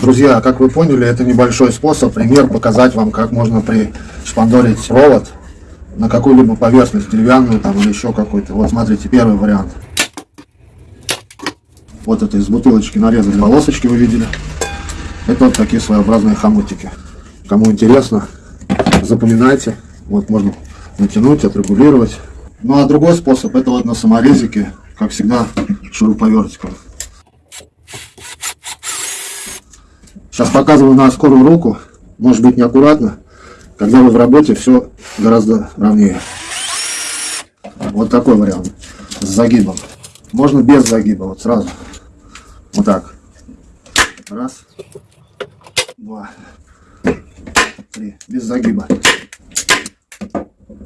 Друзья, как вы поняли, это небольшой способ, пример показать вам, как можно пришпандорить провод на какую-либо поверхность, деревянную там или еще какой-то. Вот смотрите, первый вариант. Вот это из бутылочки нарезали полосочки, вы видели. Это вот такие своеобразные хомутики. Кому интересно, запоминайте. Вот можно натянуть, отрегулировать. Ну а другой способ, это вот на саморезике, как всегда, шуруповертиком. Сейчас показываю на скорую руку. Может быть неаккуратно. Когда вы в работе, все гораздо ровнее. Вот такой вариант. С загибом. Можно без загиба, вот сразу. Вот так. Раз. Два. Три. Без загиба.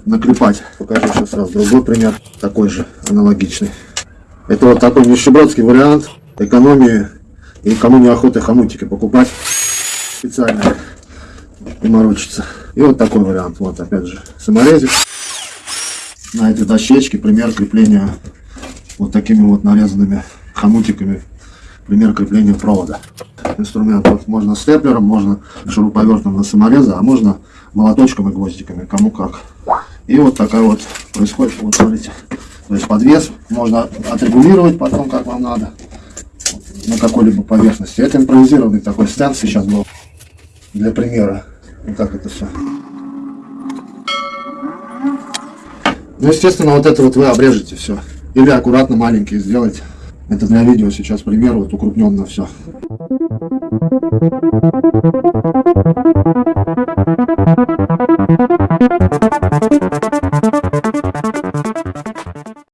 Наклепать. Покажу сейчас сразу другой пример. Такой же, аналогичный. Это вот такой нищебродский вариант экономии и кому не охота хомутики покупать специально и морочиться. И вот такой вариант. Вот опять же саморезик. На этой дощечке пример крепления вот такими вот нарезанными хомутиками. Пример крепления провода. Инструмент вот можно степлером, можно шуруповертом на самореза, а можно молоточком и гвоздиками, кому как. И вот такая вот происходит, вот смотрите. То есть подвес можно отрегулировать потом, как вам надо на какой-либо поверхности. Это импровизированный такой стенд сейчас был для примера. Вот так это все. Ну, естественно, вот это вот вы обрежете все. Или аккуратно маленькие сделайте. Это для видео сейчас пример, вот укрупненно все.